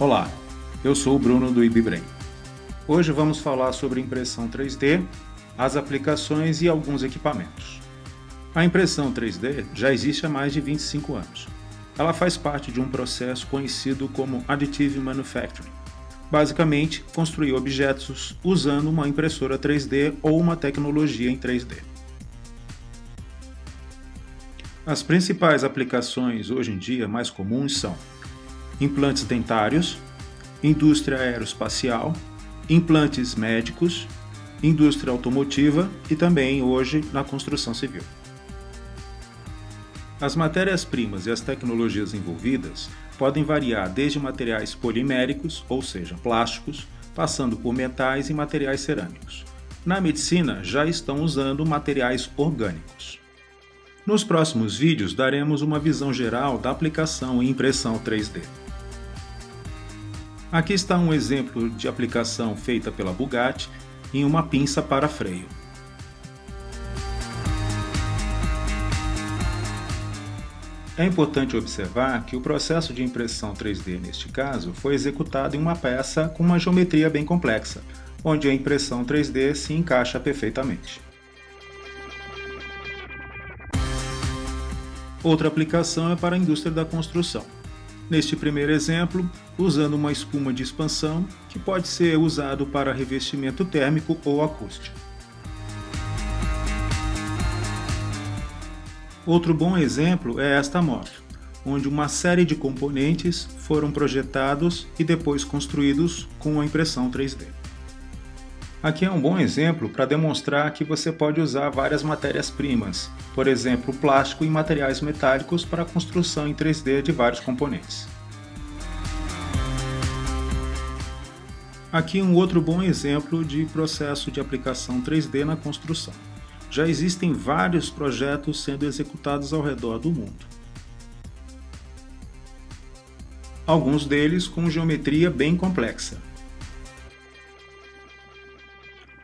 Olá, eu sou o Bruno do IBBrain. Hoje vamos falar sobre impressão 3D, as aplicações e alguns equipamentos. A impressão 3D já existe há mais de 25 anos. Ela faz parte de um processo conhecido como Additive Manufacturing. Basicamente, construir objetos usando uma impressora 3D ou uma tecnologia em 3D. As principais aplicações hoje em dia mais comuns são implantes dentários, indústria aeroespacial, implantes médicos, indústria automotiva e também hoje na construção civil. As matérias-primas e as tecnologias envolvidas podem variar desde materiais poliméricos, ou seja, plásticos, passando por metais e materiais cerâmicos. Na medicina, já estão usando materiais orgânicos. Nos próximos vídeos, daremos uma visão geral da aplicação em impressão 3D. Aqui está um exemplo de aplicação feita pela Bugatti em uma pinça para freio. É importante observar que o processo de impressão 3D neste caso foi executado em uma peça com uma geometria bem complexa, onde a impressão 3D se encaixa perfeitamente. Outra aplicação é para a indústria da construção. Neste primeiro exemplo, usando uma espuma de expansão que pode ser usado para revestimento térmico ou acústico. Outro bom exemplo é esta moto, onde uma série de componentes foram projetados e depois construídos com a impressão 3D. Aqui é um bom exemplo para demonstrar que você pode usar várias matérias-primas, por exemplo, plástico e materiais metálicos para a construção em 3D de vários componentes. Aqui um outro bom exemplo de processo de aplicação 3D na construção. Já existem vários projetos sendo executados ao redor do mundo. Alguns deles com geometria bem complexa.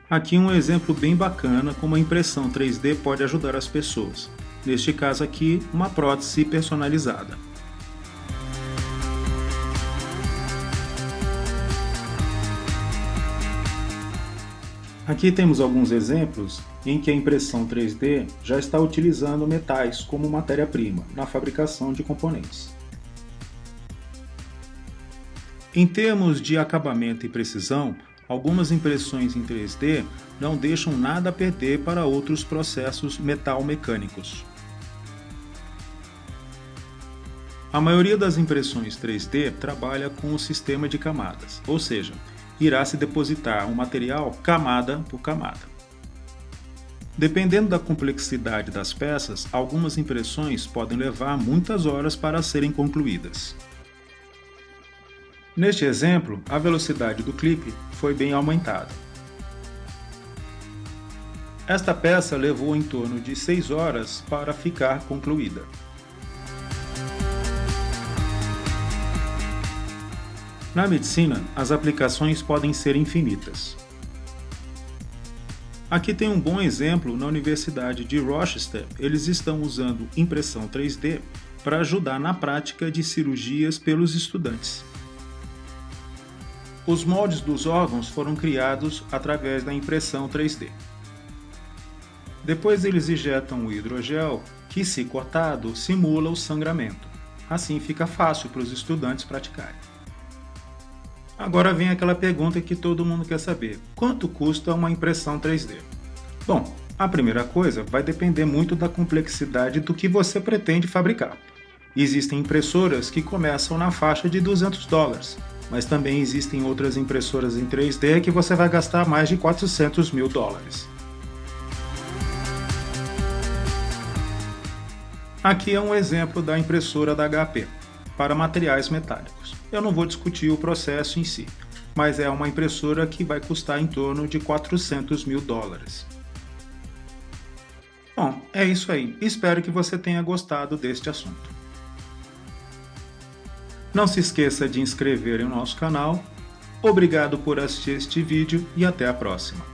Aqui um exemplo bem bacana como a impressão 3D pode ajudar as pessoas. Neste caso aqui, uma prótese personalizada. Aqui temos alguns exemplos em que a impressão 3D já está utilizando metais como matéria-prima na fabricação de componentes. Em termos de acabamento e precisão, Algumas impressões em 3D não deixam nada a perder para outros processos metal-mecânicos. A maioria das impressões 3D trabalha com o sistema de camadas, ou seja, irá se depositar um material camada por camada. Dependendo da complexidade das peças, algumas impressões podem levar muitas horas para serem concluídas. Neste exemplo, a velocidade do clipe foi bem aumentada. Esta peça levou em torno de 6 horas para ficar concluída. Na medicina, as aplicações podem ser infinitas. Aqui tem um bom exemplo na Universidade de Rochester, eles estão usando impressão 3D para ajudar na prática de cirurgias pelos estudantes. Os moldes dos órgãos foram criados através da impressão 3D. Depois eles injetam o hidrogel, que se cortado simula o sangramento. Assim fica fácil para os estudantes praticarem. Agora vem aquela pergunta que todo mundo quer saber. Quanto custa uma impressão 3D? Bom, a primeira coisa vai depender muito da complexidade do que você pretende fabricar. Existem impressoras que começam na faixa de 200 dólares, mas também existem outras impressoras em 3D que você vai gastar mais de 400 mil dólares. Aqui é um exemplo da impressora da HP, para materiais metálicos. Eu não vou discutir o processo em si, mas é uma impressora que vai custar em torno de 400 mil dólares. Bom, é isso aí. Espero que você tenha gostado deste assunto. Não se esqueça de inscrever em nosso canal. Obrigado por assistir este vídeo e até a próxima.